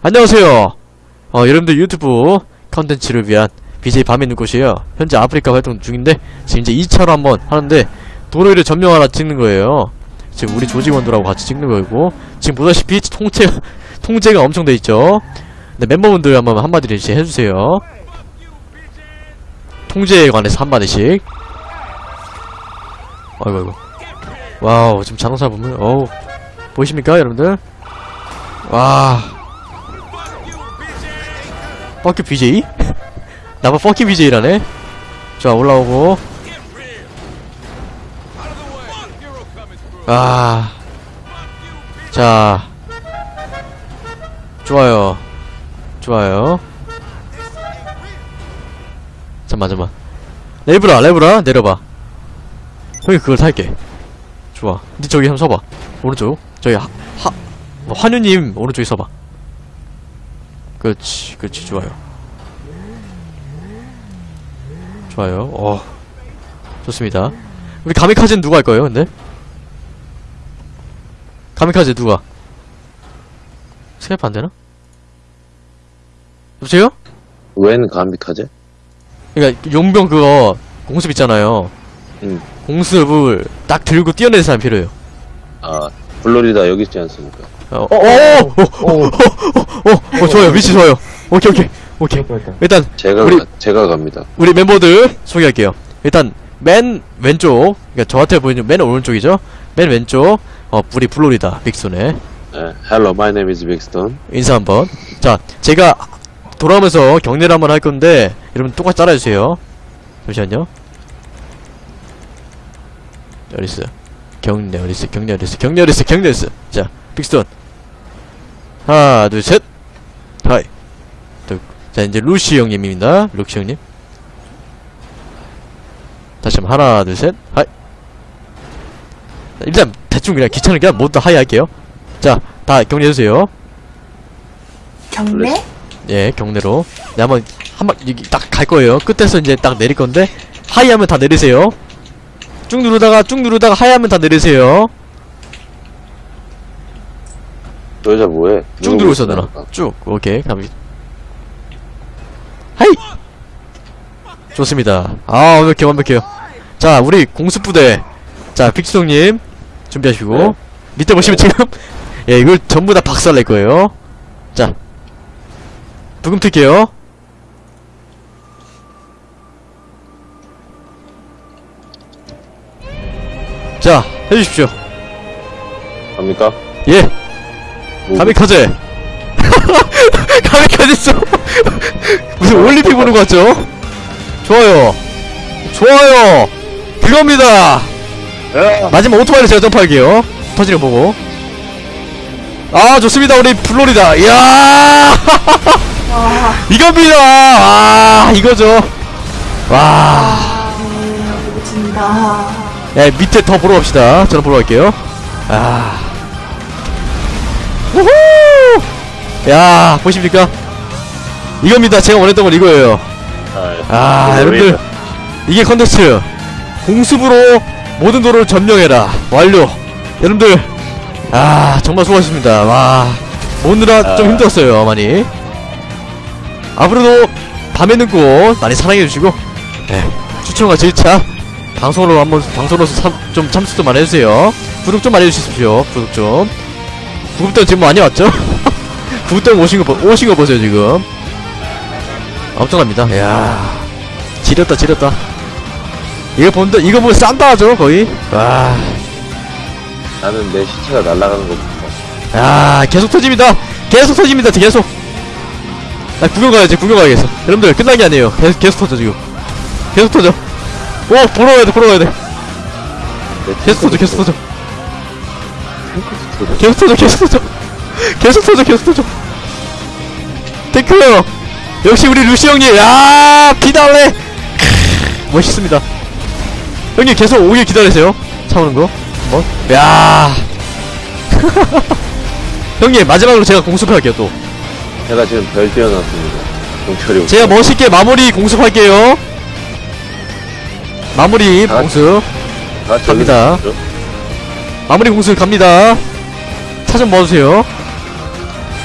안녕하세요. 어, 여러분들 유튜브 컨텐츠를 위한 BJ 밤에 있는 곳이에요. 현재 아프리카 활동 중인데, 지금 이제 2차로 한번 하는데, 도로를 점령 하나 찍는 거예요. 지금 우리 조직원들하고 같이 찍는 거고, 지금 보다시피 통제, 통제가 엄청 돼 있죠. 네, 멤버분들 한번 한마디를 이제 해주세요. 통제에 관해서 한마디씩. 아이고, 아이고. 와우, 지금 자동차 보면, 어우, 보이십니까, 여러분들? 와. 퍼큐 BJ? 나봐 퍼큐 BJ라네? 자, 올라오고. 아. 자. 좋아요. 좋아요. 잠만, 잠만. 레브라, 레브라, 내려봐. 형이 그걸 살게. 좋아. 니 저기 한번 서봐. 오른쪽. 저기 하, 하, 뭐, 환유님, 오른쪽에 서봐. 그렇지, 그렇지, 좋아요. 좋아요, 어. 좋습니다. 우리 가미카즈는 누가 할 거예요, 근데? 가미카즈 누가? 스카이프 안 되나? 여보세요? 웬 감비카제? 그니까, 용병 그거, 공습 있잖아요. 응. 공습을 딱 들고 뛰어내는 사람 필요해요. 아, 플로리다 여기 있지 않습니까? 어, 어, 어, 어, 어, 어, 어, 어, 좋아요. 위치 좋아요. 오케이, 오케이, 오케이. 일단, 제가, 우리- 가- 제가 갑니다. 우리 멤버들 소개할게요. 일단, 맨 왼쪽, 그니까 저한테 보이는 맨 오른쪽이죠? 맨 왼쪽, 어, 우리 블로리다, 빅손의 네, hello, my name is. 인사 한 번. 자, 제가 돌아오면서 격려를 한번 할 건데, 여러분 똑같이 따라해주세요. 잠시만요. 어디있어? 격려, 어디있어? 격려, 어디있어? 격려, 어디있어? 격려, 어디있어? 자, 빅스톤. 하나, 둘, 셋. 하이. 둘. 자, 이제 루시 형님입니다. 루시 형님. 다시 한번 하나, 둘, 셋. 하이. 자, 일단, 대충 그냥 귀찮으니까 모두 하이 할게요. 자, 다 경례해주세요. 경례? 예, 경례로. 네, 한번, 한 번, 여기 딱 갈 거예요. 끝에서 이제 딱 내릴 건데, 하이 하면 다 내리세요. 쭉 누르다가, 쭉 누르다가 하이 하면 다 내리세요. 저 여자 뭐해? 쭉 누르고. 있습니까? 쭉. 오케이. 갑니다. 하이! 좋습니다. 아, 완벽해, 완벽해요. 자, 우리 공수부대. 자, 픽스동님. 준비하시고. 네. 밑에 보시면 지금, 예, 이걸 전부 다 박살 낼 거예요. 자. 부금 틀게요. 자, 해주십시오. 갑니까? 예. 뭐, 가미카제 가미카제 있어 무슨 올림픽 보는 거 같죠? 좋아요. 좋아요. 그겁니다. 야! 마지막 오토바이를 제가 점프할게요. 터지는 거 보고. 아 좋습니다. 우리 플로리다. 이야! 이겁니다. 아 이거죠. 와. 아, 음, 멋진다. 야, 밑에 더 보러 갑시다. 저는 보러 갈게요. 아. 우후! 야, 보십니까? 이겁니다. 제가 원했던 건 이거예요. 아, 여러분들. 이게 컨텐츠. 공습으로 모든 도로를 점령해라. 완료. 여러분들. 아, 정말 수고하셨습니다. 와. 오느라 좀 아. 힘들었어요, 많이. 앞으로도 밤에 늦고 많이 사랑해주시고, 네. 추천과 질차, 방송으로 한번, 방송으로서 참, 좀 참석 좀 많이 해주세요. 구독 좀 많이 해주십시오. 구독 좀. 구독자 지금 많이 왔죠? 구독자 오신 거, 보- 오신 거 보세요, 지금. 엄청납니다. 이야. 지렸다, 지렸다. 이거 본다, 이거 보면 싼다 하죠, 거의. 와. 나는 내 시체가 날아가는 거 보고. 야, 계속 터집니다. 계속 터집니다. 계속. 나 구경 가야지. 구경 가야겠어. 여러분들 끝난 게 아니에요. 계속 계속 터져 지금. 계속 터져. 오, 보러 가야 돼. 보러 가야 돼. 내 계속 터져. 계속 터져. 계속 터져. 계속 터져. 계속 터져. 계속 터져. 탱크. 역시 우리 루시 형님. 야, 비달래. 멋있습니다. 형님 계속 오길 기다리세요. 차 오는 거. 한번. 야. 형님 마지막으로 제가 공습할게요 또. 제가 지금 별. 경찰이 제가. 멋있게 마무리 공습할게요. 마무리 다 같이 갑니다. 마무리 공습 갑니다. 차좀 모아주세요.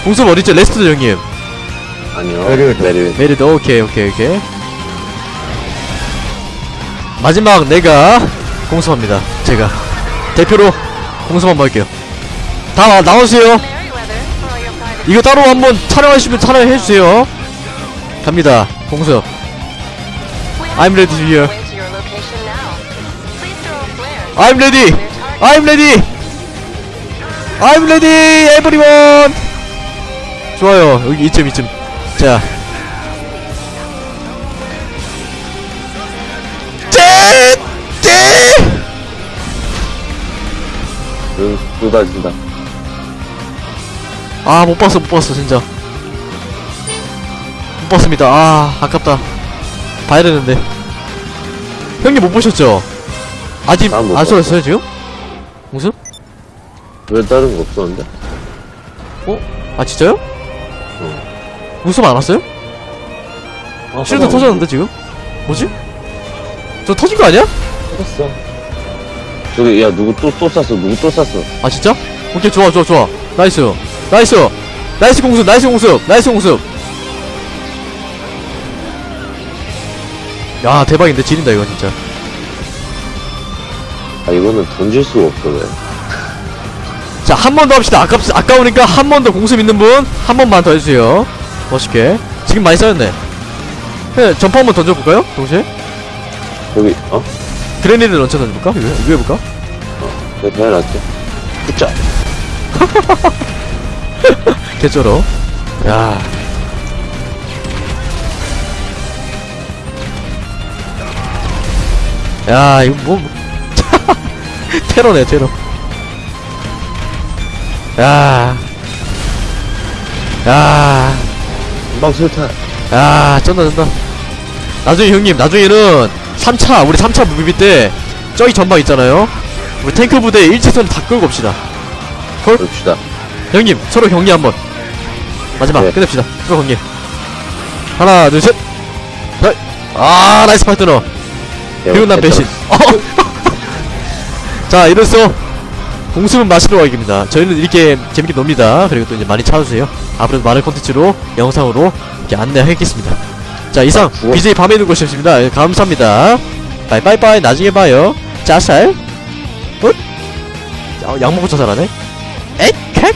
공습 어딨죠? 레스트 형님. 아니요. 메리웨드. 메리웨드. 메리드 오케이 오케이 오케이. 마지막 내가 공습합니다. 제가 대표로 공습 한번 할게요. 다 나- 나오세요. 이거 따로 한번 촬영하시면 촬영해주세요. 갑니다. 공습. I'm ready to hear. I'm ready. I'm ready. I'm ready. Everyone. 좋아요. 여기 이쯤 이쯤. 자. 짠! 짠! 응, 쏟아진다. 아, 못 봤어, 못 봤어, 진짜. 못 봤습니다. 아, 아깝다. 봐야 되는데. 형님 못 보셨죠? 아직 안 봤어. 쏘였어요, 지금? 무슨? 왜 다른 거 없었는데? 어? 아, 진짜요? 웃음 안 왔어요? 아, shield 터졌는데, 지금? 뭐지? 저 터진 거 아니야? 터졌어. 저기, 야, 누구 또, 또 쐈어. 누구 또 쐈어. 아, 진짜? 오케이, 좋아, 좋아, 좋아. nice. nice. nice 공습, nice 공습, nice 공습. 야, 대박인데, 지린다, 이거 진짜. 아, 이거는 던질 수가 없어, 왜. 자, 한 번 더 합시다. 아깝, 아까우니까 한 번 더 공습 있는 분, 한 번만 더 해주세요. 멋있게. 지금 많이 쌓였네. 네, 점프 한 번 던져볼까요? 동시에? 여기, 어? 그레네이드 런처 던져볼까? 이거, 이거 해볼까? 내가 배워놨지. 붙자. 개쩔어. 야. 야, 이거 뭐. 테러네, 테러. 야. 야. 금방 술탄. 야, 쩐다, 쩐다. 나중에 형님, 나중에는 3차, 우리 3차 무비비 때, 저기 전방 있잖아요? 우리 탱크 부대 일체선 다 끌고 옵시다. 그럽시다. 형님, 서로 격리 한 번. 마지막, 네. 끝냅시다. 서로 격리. 하나, 둘, 셋. 넷. 아, 나이스 파트너. 그리고 난 배신. 어. 자, 이로써 공수는 마시러 가기입니다. 저희는 이렇게 재밌게 놉니다. 그리고 또 이제 많이 찾아주세요. 앞으로도 많은 콘텐츠로, 영상으로 이렇게 안내하겠습니다. 자, 이상 죽어. BJ 밤에 있는 곳이었습니다. 예, 감사합니다. 바이바이바이. 나중에 봐요. 짜살. 어? 야, 약 먹고 자살하네? 에잇, 캣!